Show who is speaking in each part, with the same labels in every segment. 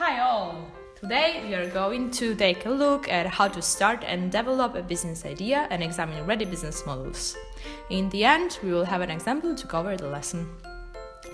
Speaker 1: Hi all! Today we are going to take a look at how to start and develop a business idea and examine ready business models. In the end, we will have an example to cover the lesson.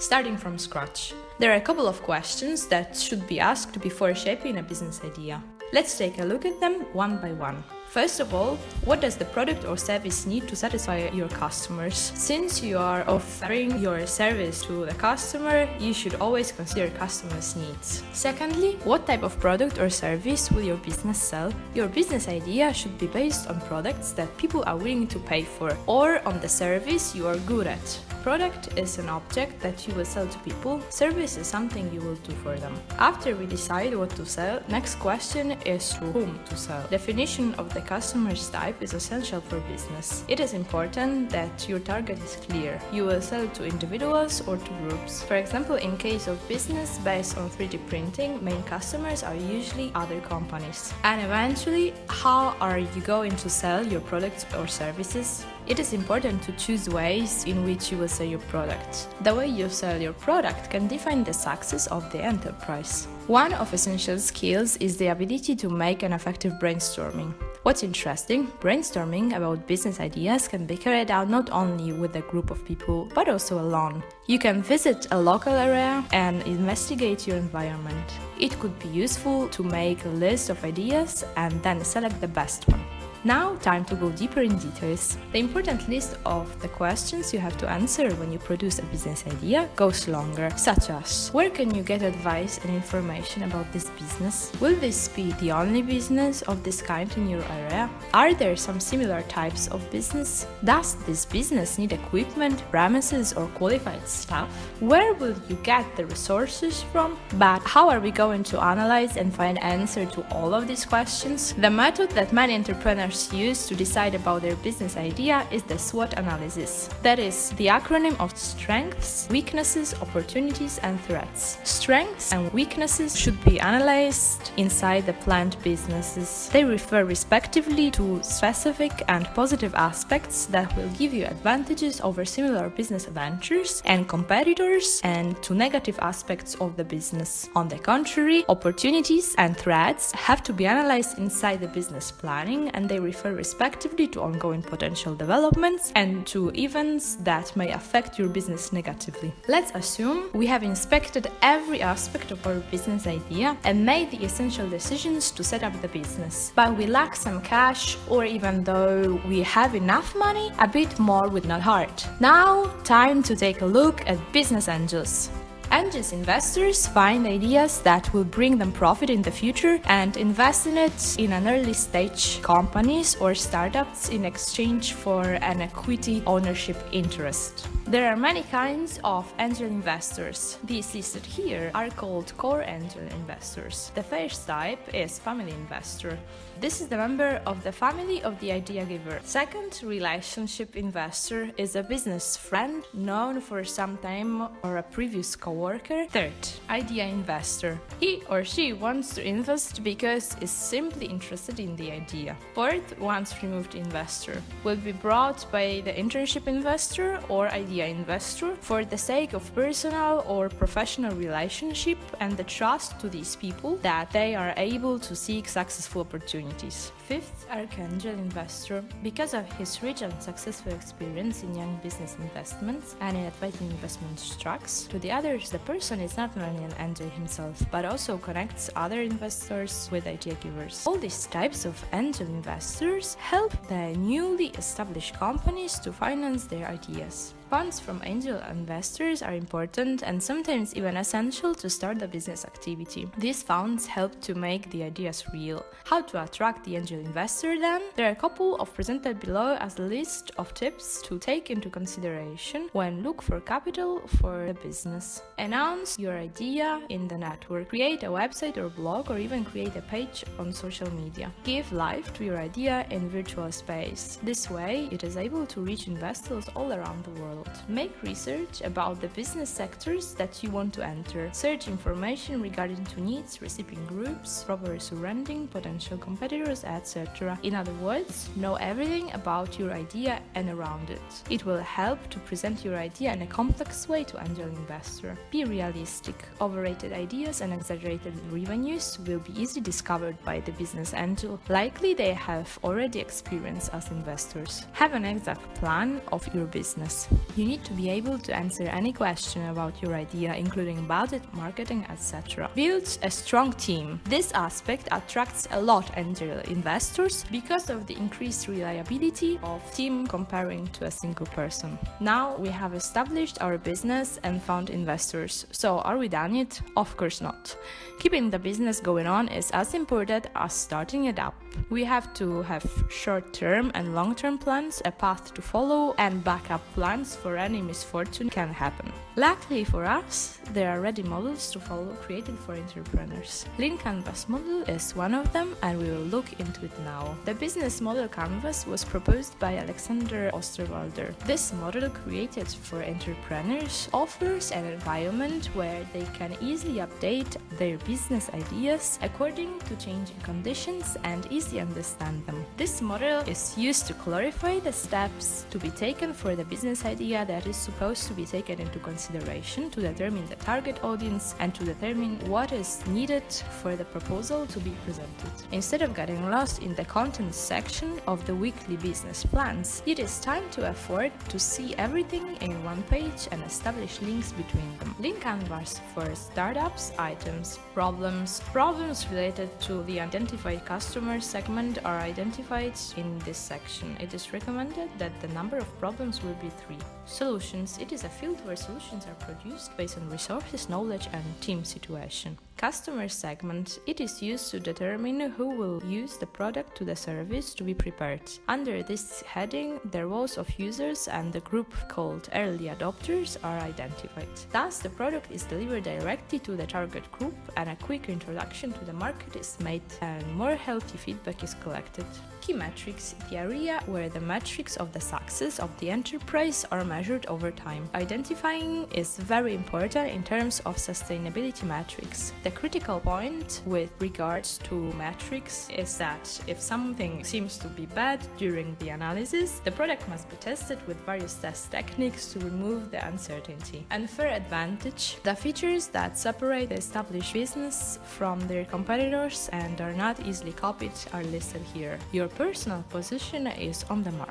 Speaker 1: Starting from scratch. There are a couple of questions that should be asked before shaping a business idea. Let's take a look at them one by one. First of all, what does the product or service need to satisfy your customers? Since you are offering your service to the customer, you should always consider customers' needs. Secondly, what type of product or service will your business sell? Your business idea should be based on products that people are willing to pay for or on the service you are good at. Product is an object that you will sell to people, service is something you will do for them. After we decide what to sell, next question is to whom to sell. Definition of the customer's type is essential for business. It is important that your target is clear. You will sell to individuals or to groups. For example, in case of business based on 3D printing, main customers are usually other companies. And eventually, how are you going to sell your products or services? It is important to choose ways in which you will sell your product. The way you sell your product can define the success of the enterprise. One of essential skills is the ability to make an effective brainstorming. What's interesting, brainstorming about business ideas can be carried out not only with a group of people, but also alone. You can visit a local area and investigate your environment. It could be useful to make a list of ideas and then select the best one. Now, time to go deeper in details. The important list of the questions you have to answer when you produce a business idea goes longer, such as Where can you get advice and information about this business? Will this be the only business of this kind in your area? Are there some similar types of business? Does this business need equipment, premises, or qualified staff? Where will you get the resources from? But how are we going to analyze and find answer to all of these questions? The method that many entrepreneurs use to decide about their business idea is the SWOT analysis. That is the acronym of strengths, weaknesses, opportunities, and threats. Strengths and weaknesses should be analyzed inside the planned businesses. They refer respectively to specific and positive aspects that will give you advantages over similar business ventures and competitors and to negative aspects of the business. On the contrary, opportunities and threats have to be analyzed inside the business planning and they refer respectively to ongoing potential developments and to events that may affect your business negatively. Let's assume we have inspected every aspect of our business idea and made the essential decisions to set up the business. But we lack some cash or even though we have enough money, a bit more would not hurt. Now, time to take a look at business angels. Angels investors find ideas that will bring them profit in the future and invest in it in an early stage companies or startups in exchange for an equity ownership interest. There are many kinds of angel investors. These listed here are called core angel investors. The first type is family investor. This is the member of the family of the idea giver. Second, relationship investor is a business friend known for some time or a previous co worker. Third, idea investor. He or she wants to invest because is simply interested in the idea. Fourth, once removed investor will be brought by the internship investor or idea investor for the sake of personal or professional relationship and the trust to these people that they are able to seek successful opportunities. Fifth, archangel investor. Because of his rich and successful experience in young business investments and in advising investment stocks, to the others the person is not only an angel himself, but also connects other investors with idea givers. All these types of angel investors help the newly established companies to finance their ideas. Funds from angel investors are important and sometimes even essential to start a business activity. These funds help to make the ideas real. How to attract the angel investor then? There are a couple of presented below as a list of tips to take into consideration when look for capital for a business. Announce your idea in the network. Create a website or blog or even create a page on social media. Give life to your idea in virtual space. This way it is able to reach investors all around the world. World. Make research about the business sectors that you want to enter. Search information regarding to needs, recipient groups, proper surrounding, potential competitors, etc. In other words, know everything about your idea and around it. It will help to present your idea in a complex way to angel investor. Be realistic. Overrated ideas and exaggerated revenues will be easily discovered by the business angel. Likely they have already experienced as investors. Have an exact plan of your business. You need to be able to answer any question about your idea, including budget, marketing, etc. Build a strong team. This aspect attracts a lot angel investors because of the increased reliability of team comparing to a single person. Now we have established our business and found investors. So are we done it? Of course not. Keeping the business going on is as important as starting it up. We have to have short-term and long-term plans, a path to follow, and backup plans for any misfortune can happen. Luckily for us, there are ready models to follow created for entrepreneurs. Lean Canvas model is one of them and we will look into it now. The business model canvas was proposed by Alexander Osterwalder. This model created for entrepreneurs offers an environment where they can easily update their business ideas according to changing conditions and easily understand them. This model is used to clarify the steps to be taken for the business idea that is supposed to be taken into consideration to determine the target audience and to determine what is needed for the proposal to be presented. Instead of getting lost in the content section of the weekly business plans, it is time to afford to see everything in one page and establish links between them. Lean canvas for startups, items, problems. Problems related to the identified customer segment are identified in this section. It is recommended that the number of problems will be three. Solutions. It is a field where solutions are produced based on resources, knowledge and team situation. Customer segment. It is used to determine who will use the product to the service to be prepared. Under this heading, the roles of users and the group called early adopters are identified. Thus, the product is delivered directly to the target group and a quick introduction to the market is made and more healthy feedback is collected. Key metrics, the area where the metrics of the success of the enterprise are measured over time. Identifying is very important in terms of sustainability metrics. The critical point with regards to metrics is that if something seems to be bad during the analysis, the product must be tested with various test techniques to remove the uncertainty. Unfair advantage, the features that separate the established business from their competitors and are not easily copied are listed here. Your personal position is on the market.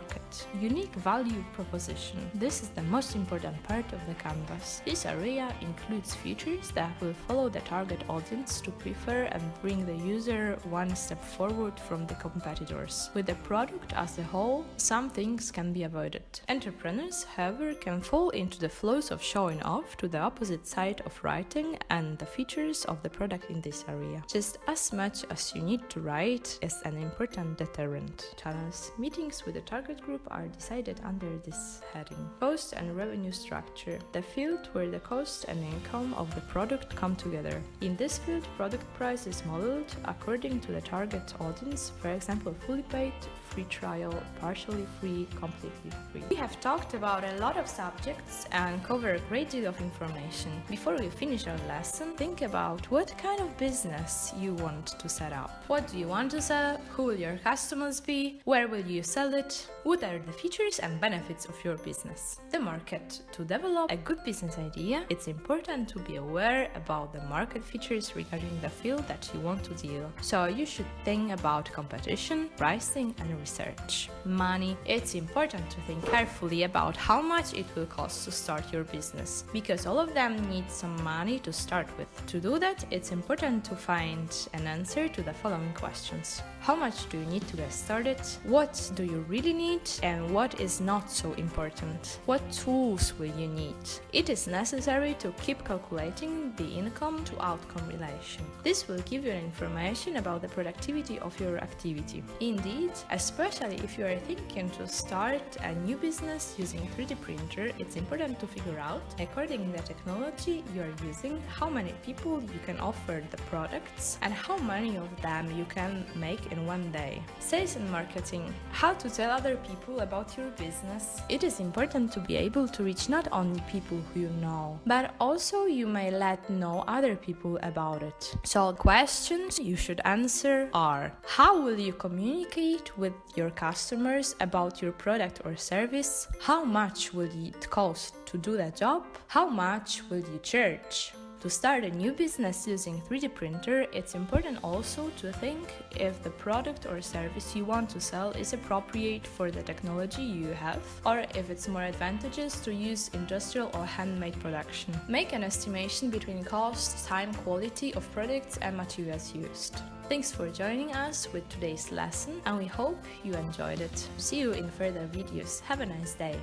Speaker 1: Unique value proposition. This is the most important part of the canvas. This area includes features that will follow the target audience to prefer and bring the user one step forward from the competitors. With the product as a whole, some things can be avoided. Entrepreneurs, however, can fall into the flows of showing off to the opposite side of writing and the features of the product in this area. Just as much as you need to write is an important deterrent. Channels. Meetings with the target group are decided under this heading. Cost and revenue structure. The field where the cost and income of the product come together. In this field, product price is modeled according to the target audience, for example, fully paid, free trial, partially free, completely free. We have talked about a lot of subjects and covered a great deal of information. Before we finish our lesson, think about what kind of business you want to set up. What do you want to sell? Who will your customers be? Where will you sell it? What are the features and benefits of your business? The market. To develop a good business idea, it's important to be aware about the market features regarding the field that you want to deal. So you should think about competition, pricing and research. Money. It's important to think carefully about how much it will cost to start your business because all of them need some money to start with. To do that, it's important to find an answer to the following questions. How much do you need to get started? What do you really need? And what is not so important? What tools will you need? It is necessary to keep calculating the income to outcome relation. This will give you information about the productivity of your activity. Indeed, as Especially if you are thinking to start a new business using 3D printer, it's important to figure out, according to the technology you are using, how many people you can offer the products and how many of them you can make in one day. Sales and marketing. How to tell other people about your business. It is important to be able to reach not only people who you know, but also you may let know other people about it. So questions you should answer are How will you communicate with your customers about your product or service? How much will it cost to do that job? How much will you charge? To start a new business using 3D printer, it's important also to think if the product or service you want to sell is appropriate for the technology you have, or if it's more advantageous to use industrial or handmade production. Make an estimation between cost, time, quality of products and materials used. Thanks for joining us with today's lesson and we hope you enjoyed it. See you in further videos. Have a nice day.